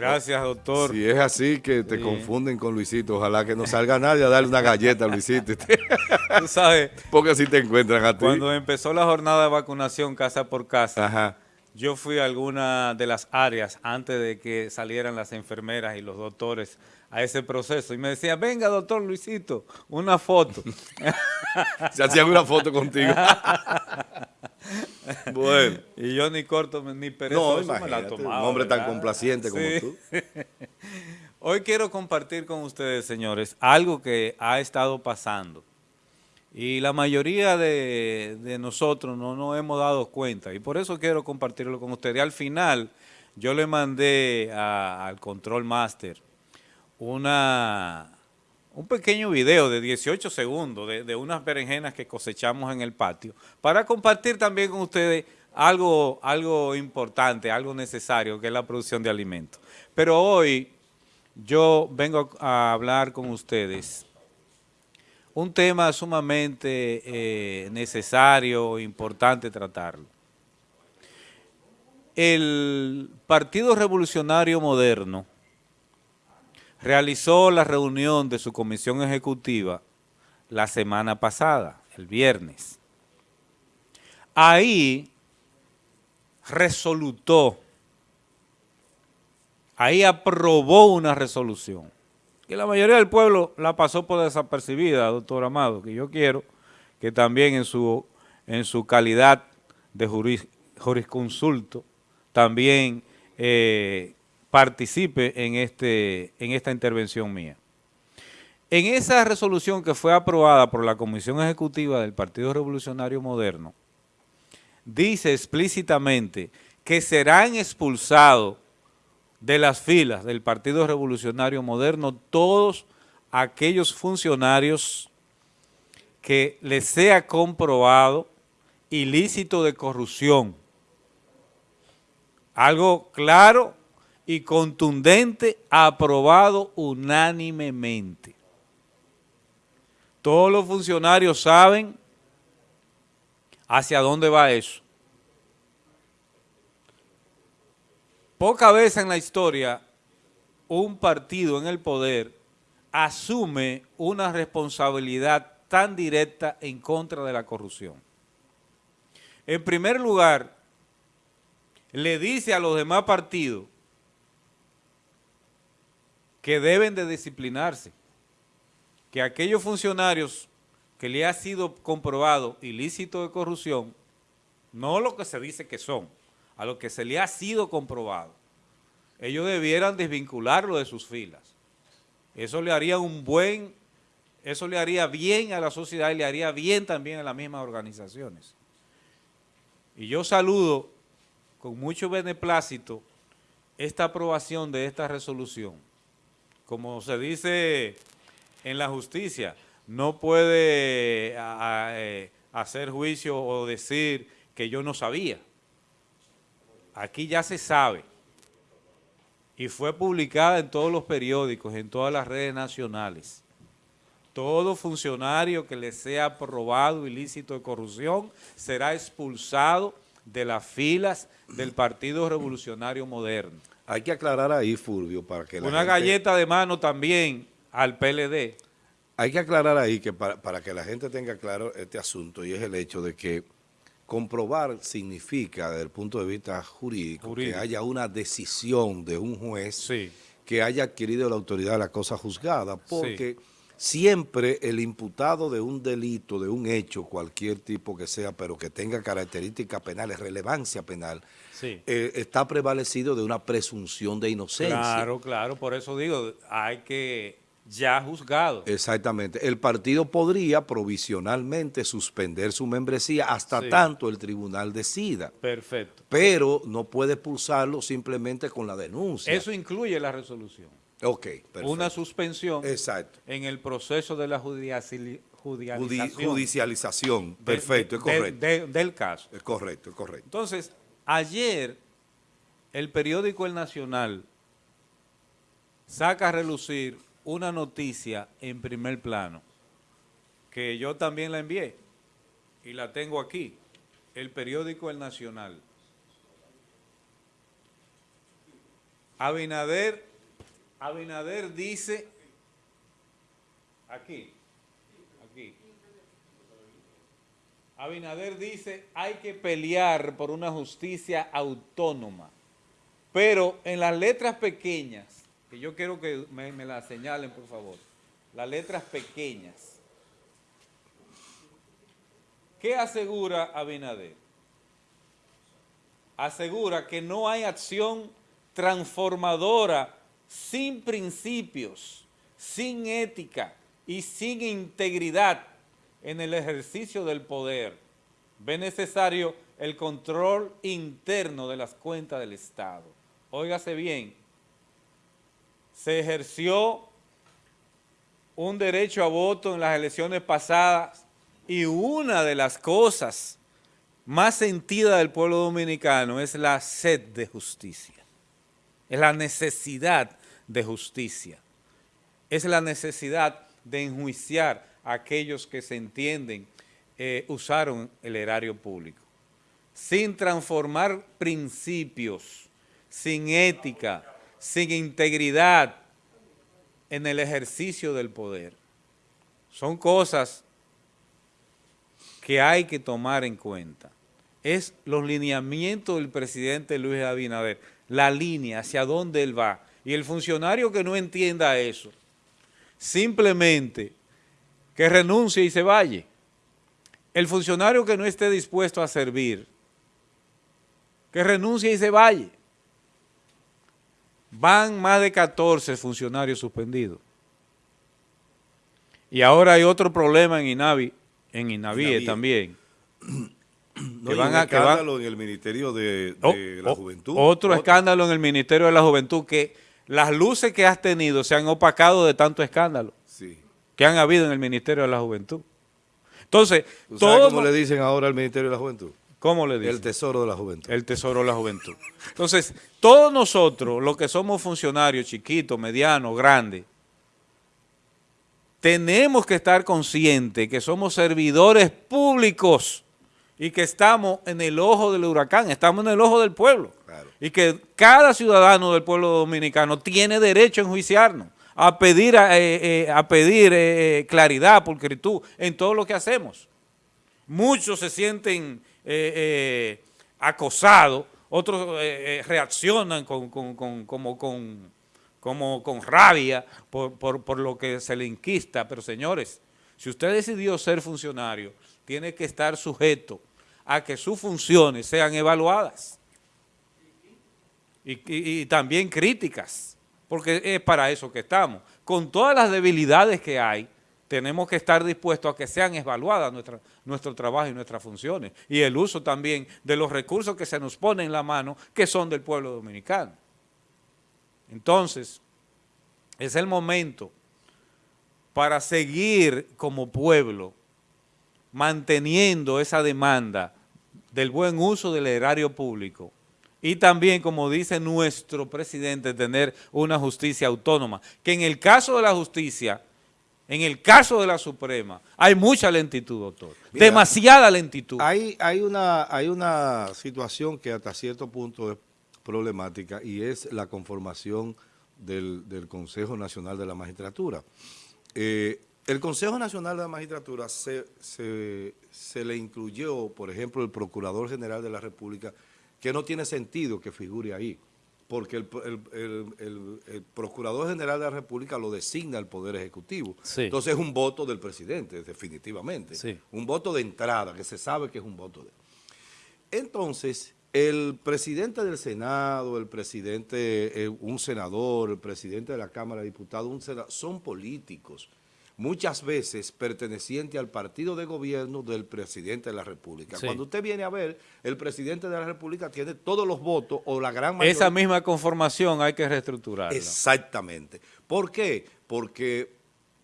Gracias, doctor. Si es así que te confunden con Luisito, ojalá que no salga nadie a darle una galleta a Luisito. Tú sabes. Porque así te encuentran a ti. Cuando empezó la jornada de vacunación casa por casa, yo fui a alguna de las áreas antes de que salieran las enfermeras y los doctores a ese proceso. Y me decían, venga, doctor Luisito, una foto. Se hacían una foto contigo. bueno. Y yo ni corto ni perezoso no, me la tomaba. Un hombre tan complaciente como tú. Hoy quiero compartir con ustedes, señores, algo que ha estado pasando. Y la mayoría de, nosotros no nos hemos dado cuenta. Y por eso quiero compartirlo con ustedes. Y al final, yo le mandé al Control Master una, un pequeño video de 18 segundos de, unas berenjenas que cosechamos en el patio para compartir también con ustedes algo, algo importante, algo necesario, que es la producción de alimentos. Pero hoy yo vengo a hablar con ustedes un tema sumamente eh, necesario, importante tratarlo. El Partido Revolucionario Moderno realizó la reunión de su comisión ejecutiva la semana pasada, el viernes. Ahí resolutó, ahí aprobó una resolución, que la mayoría del pueblo la pasó por desapercibida, doctor Amado, que yo quiero que también en su, en su calidad de jurisconsulto también eh, participe en, este, en esta intervención mía. En esa resolución que fue aprobada por la Comisión Ejecutiva del Partido Revolucionario Moderno, dice explícitamente que serán expulsados de las filas del Partido Revolucionario Moderno todos aquellos funcionarios que les sea comprobado ilícito de corrupción. Algo claro y contundente aprobado unánimemente. Todos los funcionarios saben hacia dónde va eso. Poca vez en la historia un partido en el poder asume una responsabilidad tan directa en contra de la corrupción. En primer lugar, le dice a los demás partidos que deben de disciplinarse, que aquellos funcionarios que le ha sido comprobado ilícito de corrupción, no lo que se dice que son, a lo que se le ha sido comprobado, ellos debieran desvincularlo de sus filas. Eso le haría un buen, eso le haría bien a la sociedad y le haría bien también a las mismas organizaciones. Y yo saludo con mucho beneplácito esta aprobación de esta resolución como se dice en la justicia, no puede eh, hacer juicio o decir que yo no sabía. Aquí ya se sabe y fue publicada en todos los periódicos, en todas las redes nacionales. Todo funcionario que le sea aprobado ilícito de corrupción será expulsado de las filas del Partido Revolucionario Moderno. Hay que aclarar ahí, Fulvio, para que la Una galleta de mano también al PLD. Hay que aclarar ahí que para, que la gente tenga claro este asunto y es el hecho de que comprobar significa, desde el punto de vista jurídico, que haya una decisión de un juez que haya adquirido la autoridad de la cosa juzgada, porque siempre el imputado de un delito, de un hecho, cualquier tipo que sea, pero que tenga características penales, relevancia penal, eh, está prevalecido de una presunción de inocencia. Claro, claro, por eso digo, hay que ya juzgado. Exactamente. El partido podría provisionalmente suspender su membresía hasta tanto el tribunal decida. Perfecto. Pero no puede expulsarlo simplemente con la denuncia. Eso incluye la resolución. Ok, perfecto. Una suspensión Exacto. en el proceso de la judicialización. Judicialización, perfecto, es correcto. del caso. Es correcto, es correcto. Entonces, Ayer, el periódico El Nacional saca a relucir una noticia en primer plano, que yo también la envié, y la tengo aquí, el periódico El Nacional. Abinader, Abinader dice, aquí, aquí, Abinader dice, hay que pelear por una justicia autónoma, pero en las letras pequeñas, que yo quiero que me, las señalen, por favor, las letras pequeñas, ¿qué asegura Abinader? Asegura que no hay acción transformadora sin principios, sin ética y sin integridad en el ejercicio del poder. Ve necesario el control interno de las cuentas del Estado. Óigase bien, se ejerció un derecho a voto en las elecciones pasadas y una de las cosas más sentidas del pueblo dominicano es la sed de justicia es la necesidad de justicia, es la necesidad de enjuiciar a aquellos que se entienden eh, usaron el erario público, sin transformar principios, sin ética, sin integridad en el ejercicio del poder. Son cosas que hay que tomar en cuenta. Es los lineamientos del presidente Luis Abinader la línea hacia dónde él va. Y el funcionario que no entienda eso, simplemente que renuncie y se vaya. El funcionario que no esté dispuesto a servir, que renuncie y se vaya. Van más de 14 funcionarios suspendidos. Y ahora hay otro problema en INAVI, en INAVIE también. No, van a, escándalo en el Ministerio de, oh, la oh, Juventud. Otro, escándalo en el Ministerio de la Juventud, que las luces que has tenido se han opacado de tanto escándalo que han habido en el Ministerio de la Juventud. Entonces, ¿cómo le dicen ahora al Ministerio de la Juventud? ¿Cómo le dicen? El tesoro de la juventud. El tesoro de la juventud. Entonces, todos nosotros, los que somos funcionarios chiquitos, medianos, grandes, tenemos que estar conscientes que somos servidores públicos y que estamos en el ojo del huracán, estamos en el ojo del pueblo. Y que cada ciudadano del pueblo dominicano tiene derecho a enjuiciarnos, a pedir, a, eh, eh, pedir eh, claridad, pulcritud en todo lo que hacemos. Muchos se sienten acosados, otros reaccionan con, como con, como con rabia por, por lo que se le inquista. Pero señores, si usted decidió ser funcionario, tiene que estar sujeto a que sus funciones sean evaluadas y, también críticas, porque es para eso que estamos. Con todas las debilidades que hay, tenemos que estar dispuestos a que sean evaluadas nuestra, nuestro trabajo y nuestras funciones y el uso también de los recursos que se nos ponen en la mano que son del pueblo dominicano. Entonces, es el momento para seguir como pueblo manteniendo esa demanda del buen uso del erario público y también, como dice nuestro presidente, tener una justicia autónoma, que en el caso de la justicia, en el caso de la Suprema, hay mucha lentitud, doctor, demasiada lentitud. Hay, hay, una, hay una situación que hasta cierto punto es problemática y es la conformación del, Consejo Nacional de la Magistratura. Eh, el Consejo Nacional de la Magistratura se, le incluyó, por ejemplo, el Procurador General de la República, que no tiene sentido que figure ahí, porque el, Procurador General de la República lo designa el Poder Ejecutivo. Entonces es un voto del presidente, definitivamente. Un voto de entrada, que se sabe que es un voto de... Entonces, el presidente del Senado, el presidente, eh, un senador, el presidente de la Cámara de Diputados, un senador, son políticos muchas veces perteneciente al partido de gobierno del presidente de la República. Cuando usted viene a ver, el presidente de la República tiene todos los votos o la gran mayoría. Esa misma conformación hay que reestructurarla. Exactamente. ¿Por qué? Porque,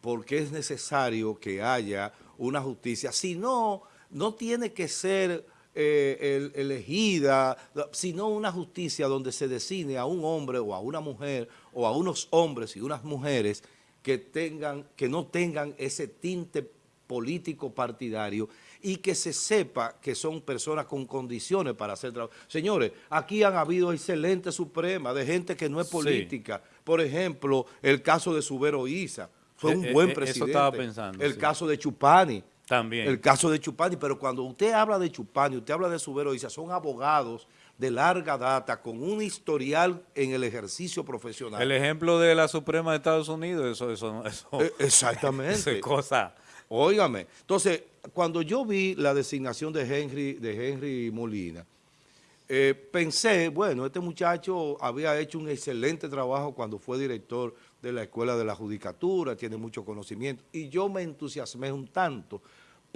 porque es necesario que haya una justicia. Si no, no tiene que ser eh, elegida, sino una justicia donde se designe a un hombre o a una mujer o a unos hombres y unas mujeres que, tengan, que no tengan ese tinte político partidario y que se sepa que son personas con condiciones para hacer trabajo. Señores, aquí han habido excelentes supremas de gente que no es Sí. política. Por ejemplo, el caso de Subero Isa, fue Eh, un eh, buen eh, eso presidente. estaba pensando, El sí. caso de Chupani. También. El caso de Chupani, pero cuando usted habla de Chupani, usted habla de Subero Isa, son abogados de larga data con un historial en el ejercicio profesional. El ejemplo de la Suprema de Estados Unidos, eso, eso, eso, Eh, Exactamente. eso es cosa. Óigame, entonces, cuando yo vi la designación de Henry, de Henry Molina, eh, pensé, bueno, este muchacho había hecho un excelente trabajo cuando fue director de la Escuela de la Judicatura, tiene mucho conocimiento, y yo me entusiasmé un tanto,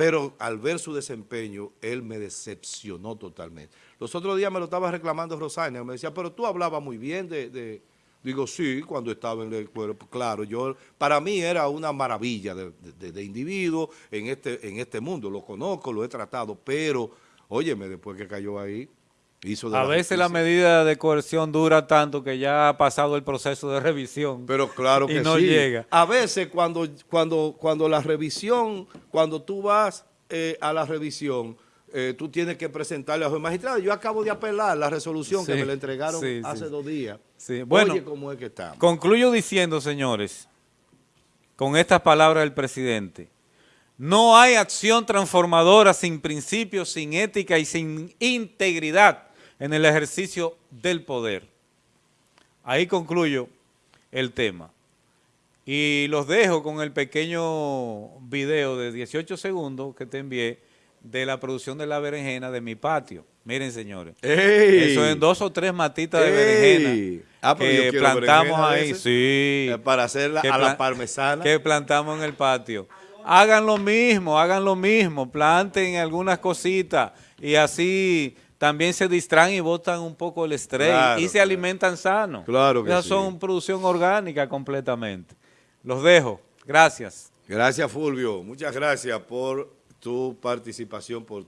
pero al ver su desempeño, él me decepcionó totalmente. Los otros días me lo estaba reclamando Rosaina, me decía, pero tú hablabas muy bien de... Digo, sí, cuando estaba en el cuerpo, claro, yo, para mí era una maravilla de- de individuo en este, en este mundo, lo conozco, lo he tratado, pero, óyeme, después que cayó ahí, hizo de A veces la medida de coerción dura tanto que ya ha pasado el proceso de revisión. Pero claro y que no sí. llega. A veces cuando, cuando, cuando la revisión, cuando tú vas eh, a la revisión, eh, tú tienes que presentarle a los magistrados. Yo acabo de apelar la resolución que me la entregaron sí, hace dos días. Bueno, Oye, cómo es que estamos. Concluyo diciendo, señores, con estas palabras del presidente, no hay acción transformadora sin principios, sin ética y sin integridad en el ejercicio del poder. Ahí concluyo el tema. Y los dejo con el pequeño video de 18 segundos que te envié de la producción de la berenjena de mi patio. Miren, señores. ¡Ey! Eso en dos o tres matitas de berenjena Ah, que plantamos berenjena ahí. Sí. Para hacerla a la parmesana. Que plantamos en el patio. Hagan lo mismo, hagan lo mismo. Planten algunas cositas y así también se distraen y botan un poco el estrés Claro, y se claro. alimentan sano. Claro que Esas sí. son producción orgánica completamente. Los dejo. Gracias. Gracias, Fulvio. Muchas gracias por tu participación, por